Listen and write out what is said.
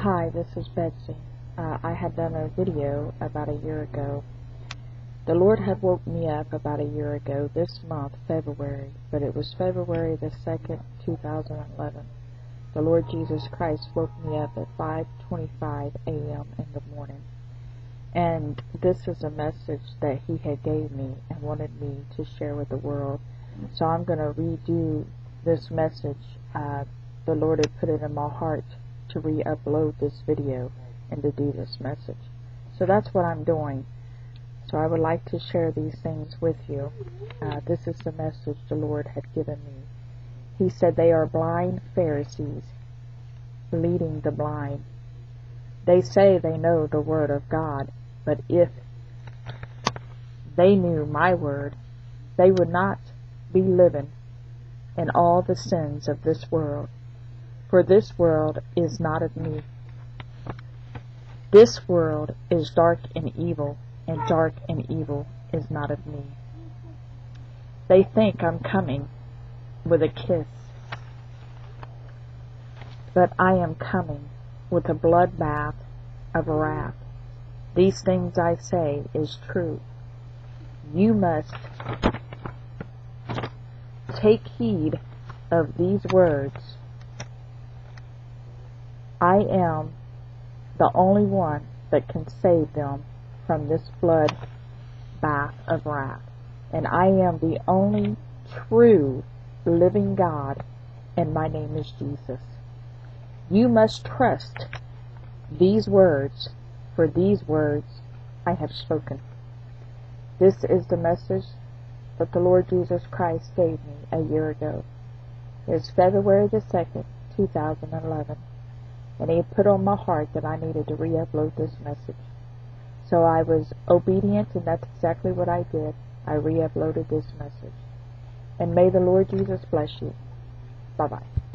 Hi, this is Betsy. Uh, I had done a video about a year ago. The Lord had woke me up about a year ago, this month, February, but it was February the 2nd, 2011. The Lord Jesus Christ woke me up at 5.25 a.m. in the morning. And this is a message that he had gave me and wanted me to share with the world. So I'm going to redo this message. Uh, the Lord had put it in my heart to re-upload this video and to do this message. So that's what I'm doing. So I would like to share these things with you. Uh, this is the message the Lord had given me. He said they are blind Pharisees leading the blind. They say they know the Word of God, but if they knew my Word, they would not be living in all the sins of this world for this world is not of me. This world is dark and evil, and dark and evil is not of me. They think I'm coming with a kiss, but I am coming with a bloodbath of wrath. These things I say is true. You must take heed of these words I am the only one that can save them from this flood bath of wrath. And I am the only true living God, and my name is Jesus. You must trust these words, for these words I have spoken. This is the message that the Lord Jesus Christ gave me a year ago. It is February the 2nd, 2011 and he had put on my heart that I needed to re-upload this message. So I was obedient, and that's exactly what I did. I re-uploaded this message. And may the Lord Jesus bless you. Bye-bye.